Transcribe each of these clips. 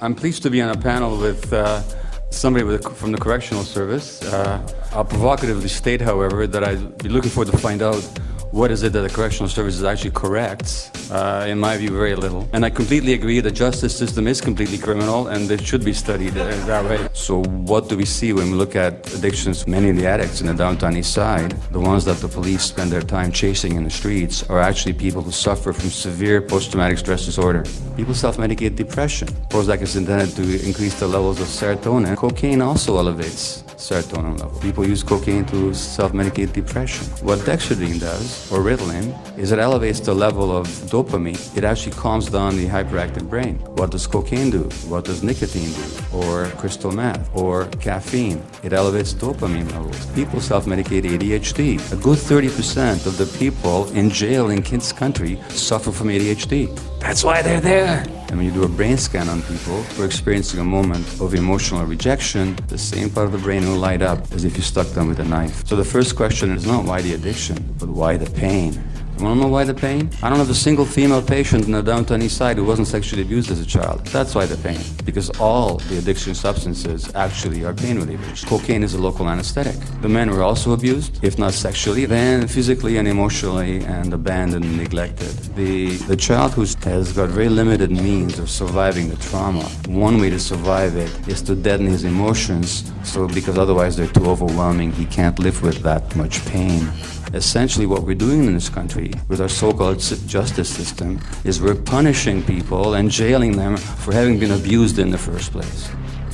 I'm pleased to be on a panel with uh, somebody with, from the Correctional Service. Uh, I'll provocatively state, however, that I'd be looking forward to find out what is it that the correctional service actually corrects? Uh, in my view, very little. And I completely agree the justice system is completely criminal and it should be studied uh, that way. So what do we see when we look at addictions? Many of the addicts in the downtown east side, the ones that the police spend their time chasing in the streets, are actually people who suffer from severe post-traumatic stress disorder. People self-medicate depression. Prozac is intended to increase the levels of serotonin. Cocaine also elevates serotonin level. People use cocaine to self-medicate depression. What dexedrine does, or Ritalin, is it elevates the level of dopamine. It actually calms down the hyperactive brain. What does cocaine do? What does nicotine do? Or crystal meth? Or caffeine? It elevates dopamine levels. People self-medicate ADHD. A good 30% of the people in jail in Kid's country suffer from ADHD. That's why they're there. And when you do a brain scan on people who are experiencing a moment of emotional rejection, the same part of the brain will light up as if you stuck them with a knife. So the first question is not why the addiction, but why the pain? Want to know why the pain? I don't have a single female patient in the downtown east side who wasn't sexually abused as a child. That's why the pain. Because all the addiction substances actually are pain relievers. Cocaine is a local anesthetic. The men were also abused, if not sexually, then physically and emotionally and abandoned and neglected. The, the child who has got very limited means of surviving the trauma, one way to survive it is to deaden his emotions, so because otherwise they're too overwhelming, he can't live with that much pain. Essentially what we're doing in this country with our so-called justice system is we're punishing people and jailing them for having been abused in the first place.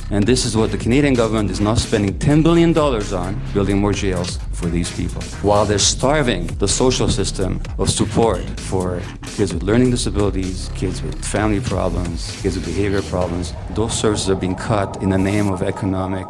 And this is what the Canadian government is now spending $10 billion on, building more jails for these people. While they're starving the social system of support for kids with learning disabilities, kids with family problems, kids with behavior problems, those services are being cut in the name of economic...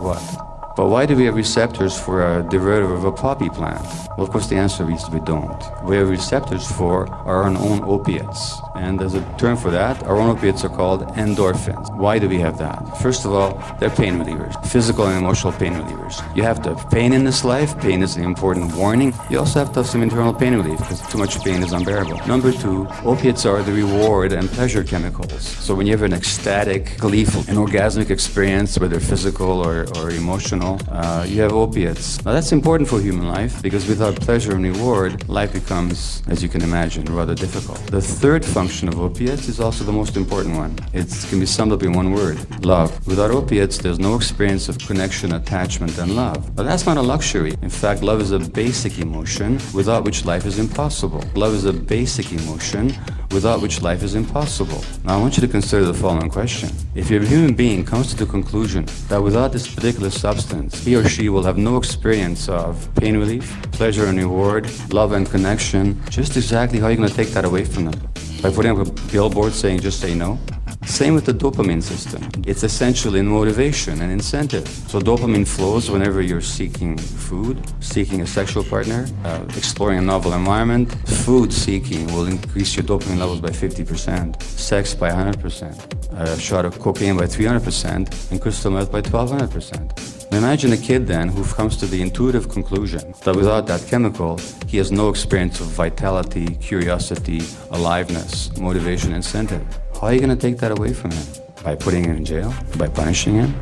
what? But why do we have receptors for a derivative of a poppy plant? Well, of course, the answer is we don't. We have receptors for our own opiates. And there's a term for that. Our own opiates are called endorphins. Why do we have that? First of all, they're pain relievers, physical and emotional pain relievers. You have to have pain in this life. Pain is an important warning. You also have to have some internal pain relief because too much pain is unbearable. Number two, opiates are the reward and pleasure chemicals. So when you have an ecstatic, gleeful, an orgasmic experience, whether physical or, or emotional, uh, you have opiates. Now that's important for human life because without pleasure and reward, life becomes, as you can imagine, rather difficult. The third function of opiates is also the most important one. It can be summed up in one word, love. Without opiates, there's no experience of connection, attachment, and love. But that's not a luxury. In fact, love is a basic emotion without which life is impossible. Love is a basic emotion without which life is impossible. Now I want you to consider the following question. If your human being comes to the conclusion that without this particular substance, he or she will have no experience of pain relief, pleasure and reward, love and connection, just exactly how are you going to take that away from them? By putting up a billboard saying just say no? Same with the dopamine system. It's essential in motivation and incentive. So dopamine flows whenever you're seeking food, seeking a sexual partner, uh, exploring a novel environment. Food seeking will increase your dopamine levels by 50%, sex by 100%, a shot of cocaine by 300%, and crystal meth by 1200%. Imagine a kid then who comes to the intuitive conclusion that without that chemical, he has no experience of vitality, curiosity, aliveness, motivation, incentive. How are you going to take that away from him? By putting him in jail? By punishing him?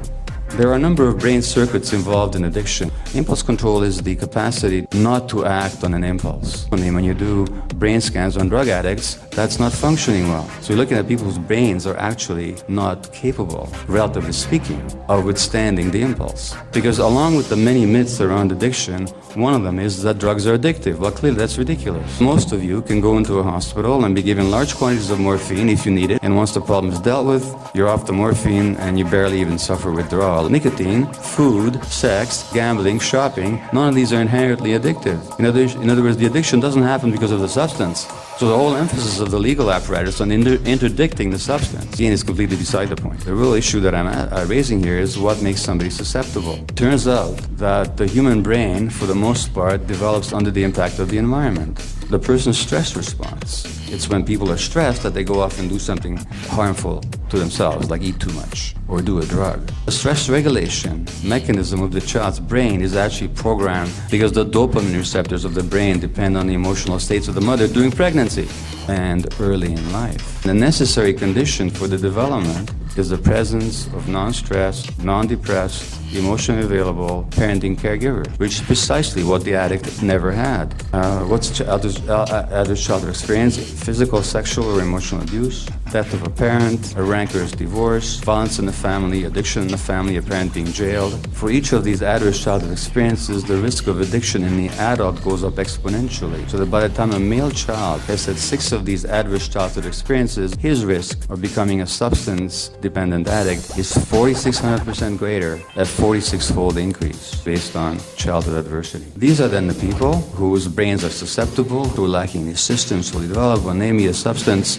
There are a number of brain circuits involved in addiction. Impulse control is the capacity not to act on an impulse. When you do brain scans on drug addicts, that's not functioning well. So you're looking at people whose brains are actually not capable, relatively speaking, of withstanding the impulse. Because along with the many myths around addiction, one of them is that drugs are addictive. Well, clearly that's ridiculous. Most of you can go into a hospital and be given large quantities of morphine if you need it, and once the problem is dealt with, you're off the morphine and you barely even suffer withdrawal. Nicotine, food, sex, gambling, shopping, none of these are inherently addictive. In other, in other words, the addiction doesn't happen because of the substance. So the whole emphasis of the legal apparatus on inter interdicting the substance again is completely beside the point. The real issue that I'm uh, raising here is what makes somebody susceptible. Turns out that the human brain, for the most part, develops under the impact of the environment. The person's stress response. It's when people are stressed that they go off and do something harmful to themselves, like eat too much or do a drug. The stress regulation mechanism of the child's brain is actually programmed because the dopamine receptors of the brain depend on the emotional states of the mother during pregnancy and early in life. The necessary condition for the development is the presence of non-stressed, non-depressed, emotionally available parenting caregiver, which is precisely what the addict never had. Uh, what's adult, uh, childhood experience? Physical, sexual, or emotional abuse, death of a parent, a rancorous divorce, violence in the family, addiction in the family, a parent being jailed. For each of these adverse childhood experiences, the risk of addiction in the adult goes up exponentially. So that by the time a male child has had six of these adverse childhood experiences, his risk of becoming a substance-dependent addict is 4,600% greater at 46-fold increase based on childhood adversity. These are then the people whose brains are susceptible, are lacking the systems fully develop When they meet a substance,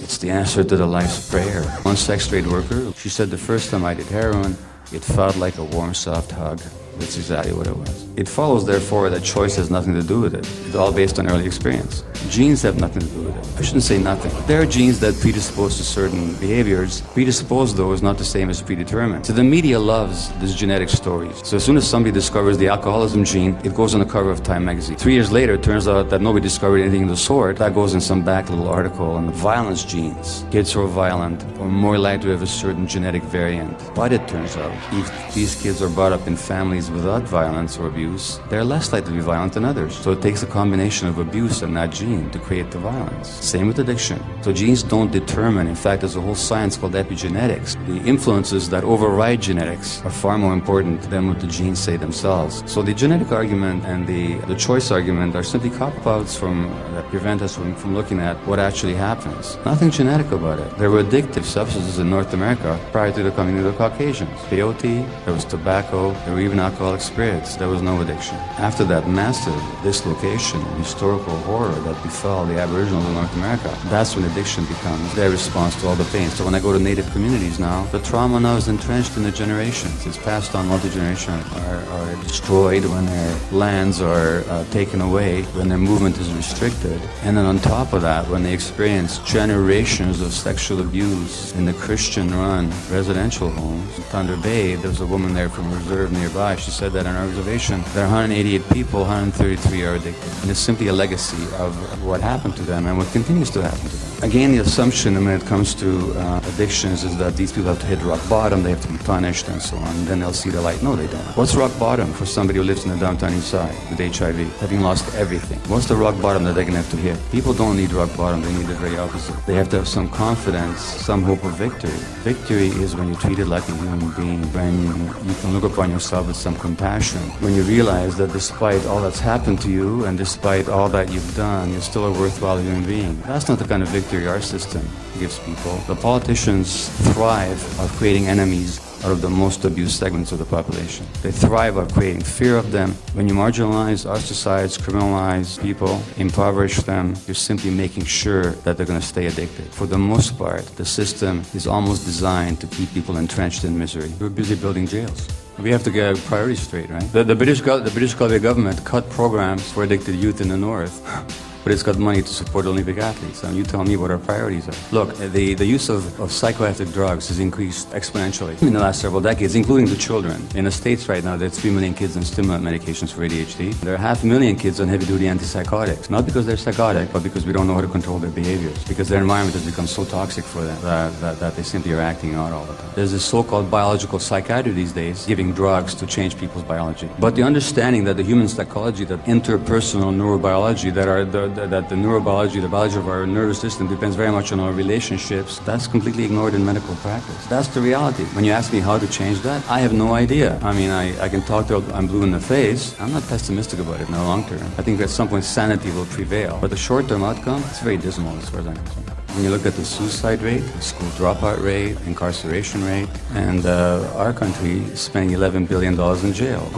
it's the answer to the life's prayer. One sex trade worker, she said the first time I did heroin, it felt like a warm, soft hug. That's exactly what it was. It follows, therefore, that choice has nothing to do with it. It's all based on early experience. Genes have nothing to do with it. I shouldn't say nothing. There are genes that predispose to certain behaviors. Predispose, though, is not the same as predetermined. So the media loves these genetic stories. So as soon as somebody discovers the alcoholism gene, it goes on the cover of Time magazine. Three years later, it turns out that nobody discovered anything of the sort. That goes in some back little article on the violence genes. Kids who are violent are more likely to have a certain genetic variant. But it turns out, if these kids are brought up in families without violence or abuse, they're less likely to be violent than others. So it takes a combination of abuse and that gene to create the violence. Same with addiction. So genes don't determine. In fact, there's a whole science called epigenetics. The influences that override genetics are far more important than what the genes say themselves. So the genetic argument and the, the choice argument are simply cop-outs from, that prevent us from, from looking at what actually happens. Nothing genetic about it. There were addictive substances in North America prior to the coming of the Caucasians. Peyote, there was tobacco, there were even alcoholic spirits. There was no addiction. After that massive dislocation, historical horror that befell the Aboriginals in North America, that's when addiction becomes their response to all the pain. So when I go to native communities now, the trauma now is entrenched in the generations. It's passed on multi-generation, are, are destroyed when their lands are uh, taken away, when their movement is restricted. And then on top of that, when they experience generations of sexual abuse in the Christian-run residential homes. Thunder Bay, there was a woman there from a reserve nearby. She said that in our reservation, there are 188 people, 133 are addicted. And it's simply a legacy of what happened to them and what continues to happen to them. Again, the assumption when it comes to uh, addictions is that these people have to hit rock bottom, they have to be punished and so on, and then they'll see the light. No, they don't. What's rock bottom for somebody who lives in the downtown east side with HIV, having lost everything? What's the rock bottom that they're going to have to hit? People don't need rock bottom, they need the very opposite. They have to have some confidence, some hope of victory. Victory is when you're treated like a human being, when you can look upon yourself with some compassion, when you realize that despite all that's happened to you and despite all that you've done, you're still a worthwhile human being. That's not the kind of victory our system gives people. The politicians thrive of creating enemies out of the most abused segments of the population. They thrive of creating fear of them. When you marginalize, ostracize, criminalize people, impoverish them, you're simply making sure that they're going to stay addicted. For the most part, the system is almost designed to keep people entrenched in misery. We're busy building jails. We have to get our priorities straight, right? The, the British, the British Columbia government cut programs for addicted youth in the north. but it's got money to support Olympic athletes. And you tell me what our priorities are. Look, the, the use of, of psychoactive drugs has increased exponentially in the last several decades, including the children. In the States right now, there are 3 million kids on stimulant medications for ADHD. There are half a million kids on heavy-duty antipsychotics, not because they're psychotic, but because we don't know how to control their behaviors, because their environment has become so toxic for them that, that, that they simply are acting out all the time. There's this so-called biological psychiatry these days, giving drugs to change people's biology. But the understanding that the human psychology, that interpersonal neurobiology, that are the, that the neurobiology, the biology of our nervous system depends very much on our relationships, that's completely ignored in medical practice. That's the reality. When you ask me how to change that, I have no idea. I mean, I, I can talk to I'm blue in the face. I'm not pessimistic about it in the long term. I think at some point sanity will prevail. But the short-term outcome, it's very dismal as far as I'm concerned. When you look at the suicide rate, school dropout rate, incarceration rate, and uh, our country spending $11 billion in jail.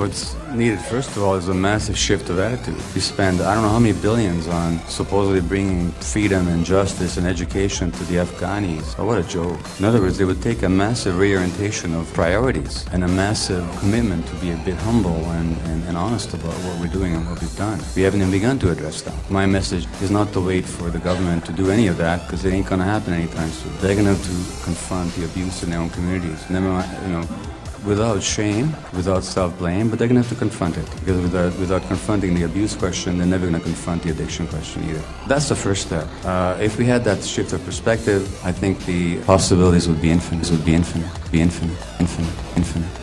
Needed, first of all, is a massive shift of attitude. We spend, I don't know how many billions on supposedly bringing freedom and justice and education to the Afghanis. Oh, what a joke. In other words, it would take a massive reorientation of priorities and a massive commitment to be a bit humble and, and, and honest about what we're doing and what we've done. We haven't even begun to address that. My message is not to wait for the government to do any of that because it ain't going to happen anytime soon. They're going to have to confront the abuse in their own communities. Never mind, you know, without shame, without self-blame, but they're going to have to confront it. Because without, without confronting the abuse question, they're never going to confront the addiction question either. That's the first step. Uh, if we had that shift of perspective, I think the possibilities would be infinite. Would be infinite. Be infinite. Infinite. Infinite.